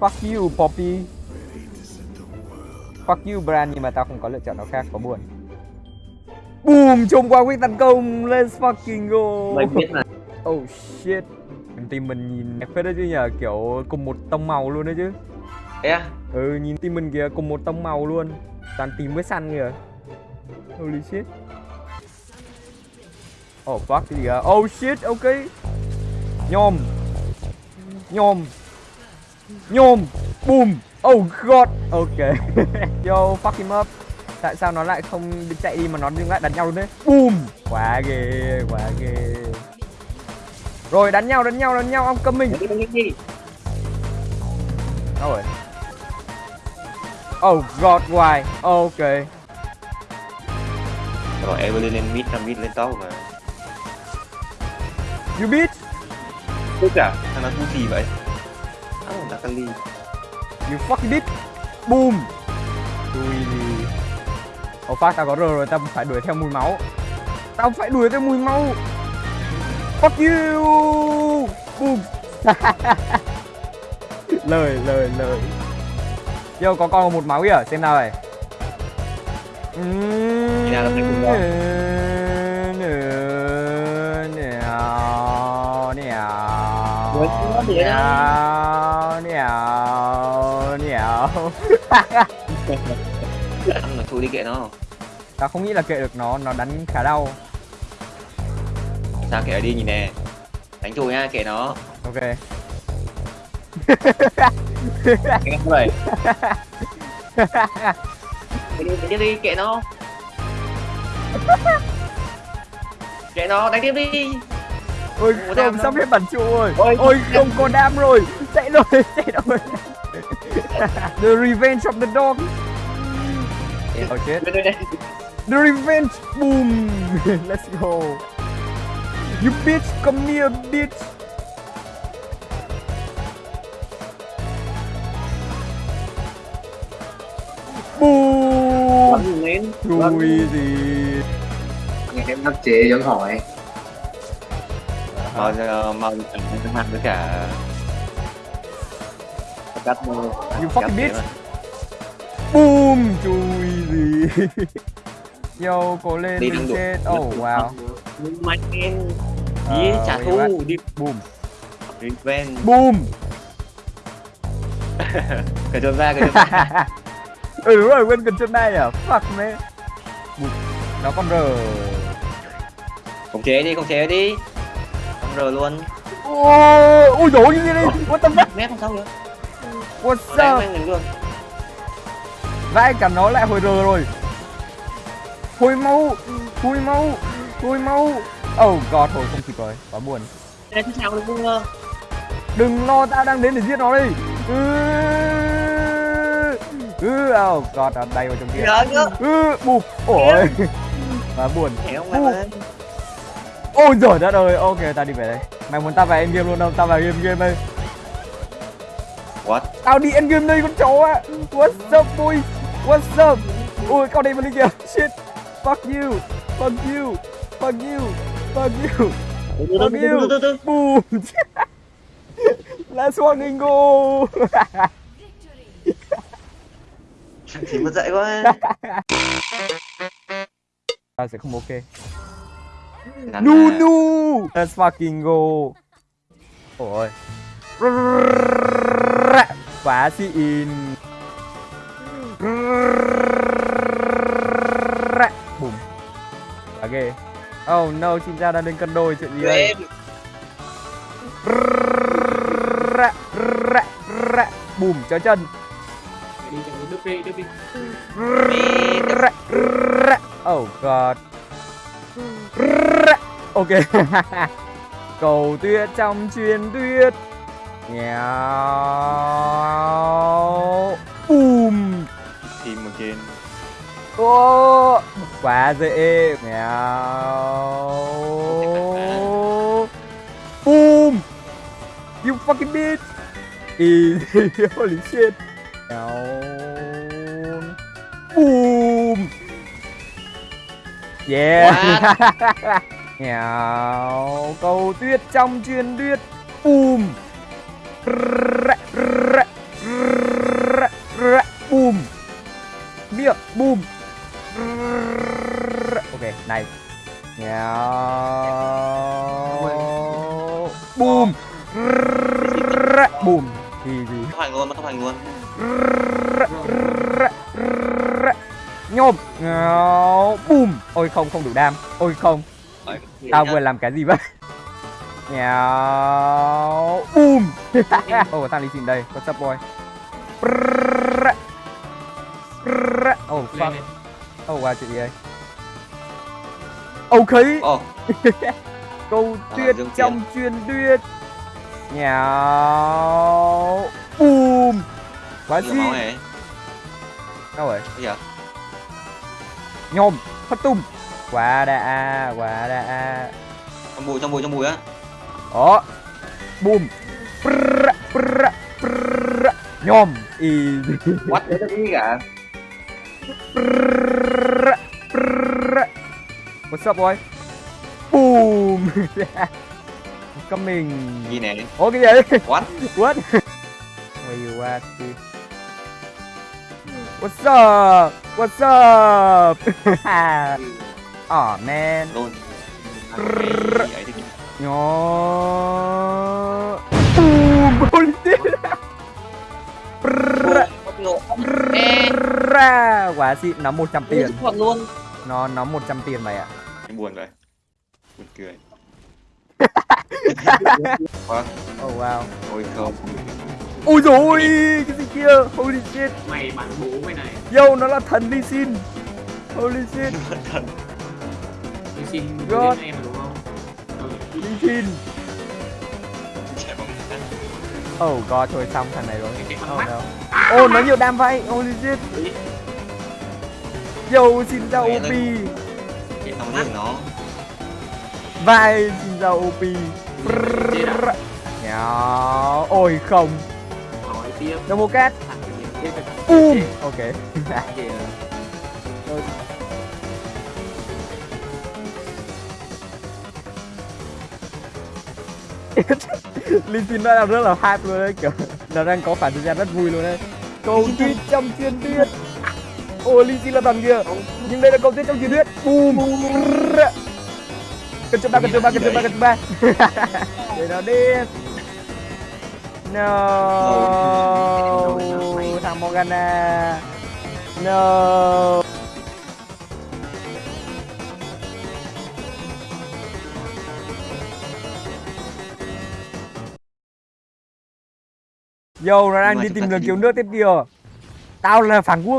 Fuck you Poppy. Fuck you Bran nhưng mà tao không có lựa chọn nào khác có buồn. Boom trông qua quyết tấn công Let's fucking go. Mày biết là Oh shit. Team mình nhìn đẹp phết đấy chứ nhờ Kiểu cùng một tông màu luôn đấy chứ. Thế à? Ừ nhìn team mình kìa cùng một tông màu luôn. Toàn team với săn kìa. Holy shit. Oh fuck cái gì kìa Oh shit ok. Nhôm. Nhôm Nhôm Boom Oh god Ok. Yo fuck him up. Tại sao nó lại không chạy đi mà nó dừng lại đánh nhau luôn đấy Boom Quá ghê Quá ghê. Rồi đánh nhau đánh nhau đánh nhau. Ông cầm mình. Đâu rồi? Oh god why Ok. Rồi Evelyn lên mid, là mid lên top mà. You bitch Tức à? Thằng nó thu gì vậy? Áo là Kali You fucking bitch Boom. Chui đi Oh fuck tao có R rồi tao phải đuổi theo mùi máu. Tao phải đuổi theo mùi máu. Fuck you Boom. Lời lời lời. Yo có con một máu kìa xem nào này. Khi nào nó phải cùng con? Với nhào Ăn là thôi đi kệ nó. Tao không nghĩ là kệ được nó, nó đánh khá đau. Sao kệ nó đi nhìn nè. Đánh chùi nha, kệ nó. Ok. Cái đi, đánh tiếp đi, kệ nó. Kệ nó, đánh tiếp đi. Ôi không, sắp hết bản trụ rồi. Ôi, Ôi không có đam rồi Chạy rồi, chạy rồi. The revenge of the dog. Đây The revenge Boom. Let's go. You bitch, come here bitch. Boom. Lên. Chui gì nghe em đắc chế vẫn hỏi. Mau giờ, mau ăn hàng với cả Cắt mơ You fucking bitch. Boom Chui gì. Yo, cố lên Đi mình chết. Oh wow. Mạnh lên. Ờ, Đi, trả thù, đi. Boom. Revenge Boom. Cởi trốn ra, trốn ra. Ừ đúng rồi, quên cần chân này à. Fuck Boom. Nó con R. Khống chế đi, khống chế đi. Không rờ luôn. Ôi, ôi dồi như đi. What the fuck? Mép không sao nữa Mình luôn. Vãi cả nó lại hồi R rồi. Hồi máu Hồi máu Hồi máu. Oh god, thôi không kịp rồi Quá buồn. Đừng lo, tao đang đến để giết nó đây Ừ Ừ, oh god, nó bay vào trong kia. Ừ, bụp Ôi. Quá buồn. Mà Ôi giời đất ơi, ok tao đi về đây. Mày muốn tao vào end game luôn không? Tao vào game game đây What? Tao đi end game đây con chó á What's up boy? What's up? Ôi con đây mà đi kìa. Shit. Fuck you. Fuck you. Fuck you. Fuck you. Từ từ Boom Let's fucking go Chỉ mất dậy quá. Tao sẽ không ok. Nu nu Let's fucking go. Ôi Quá xịn Bùm. Quá ghê. Oh no, Xin Giao đang lên cân đôi chuyện gì đây? Bùm, cho chân. Oh god. Ok. Cầu tuyết trong truyền tuyết Nghèo Boom Team again Ô Quá dễ. Nghèo Boom You fucking bitch. Easy Holy shit. Down Boom Yeah. Nghèo Cầu tuyết trong truyền tuyết Boom Boom. Miệng Boom. Ok, này. Yeah Boom. Boom. Thì gì? Tốc hành luôn, tốc hành luôn. Nhôm. Boom. Ôi không, không đủ đam. Ôi không. Tao vừa làm cái gì vậy? Boom. ồ tao đi xin đây. What's up boy? Oh fuck. oh wow chuyện gì đây ok. Ồ, câu À, tuyết Dương trong truyền thuyết. Nhào. Boom. Quá gì đâu rồi? Bây giờ, nhôm. Phát tung. Quá đã quá đã. Trong bụi, trong bụi, trong bụi á. đó. Boom Prrrr, prrrr, prrrr. nhôm easy What? Gì cả? Prrrr. what's up boy boom coming Gì này? Ủa cái gì? What? What? Where you at, dude? What's up? What's up? Aw man. Luôn. Cái Ngộ. prrrr. Quá xịn, nó 100 tiền. Thật luôn. Nó nó 100 tiền mày ạ. Em buồn vậy. Buồn cười. What? Oh wow. Ôi không. Ôi dồi ôi, cái gì kia? Holy shit. mày bắn bố mày này Yo, nó là thần Lee Sin. Holy shit. tôi xin em mà đúng không Ừ. Lee Oh god, thôi xong thằng này rồi. Oh no. Oh, nó nhiều đam vậy. Holy shit. Yo, xin Mẹ OP. Cái giết nó. Vai, xin chào OP. à? Nháo. Ôi không. hỏi tiếp Double cat. Boom. Ok. Linh Xin nó đang rất là hype luôn đấy kiểu nó đang có khoảng thời gian rất vui luôn đấy. Câu tuyết trong truyền thuyết. Ôi Linh Xin là thằng kia. Nhưng đây là câu tuyết trong truyền thuyết. Boom cần chụp ba cần chụp ba cần chụp ba cần chụp ba. Để nó đi no. Thằng Morgana. No Yo, nó đang đi tìm đường cứu nước tiếp kìa Tao là phản quốc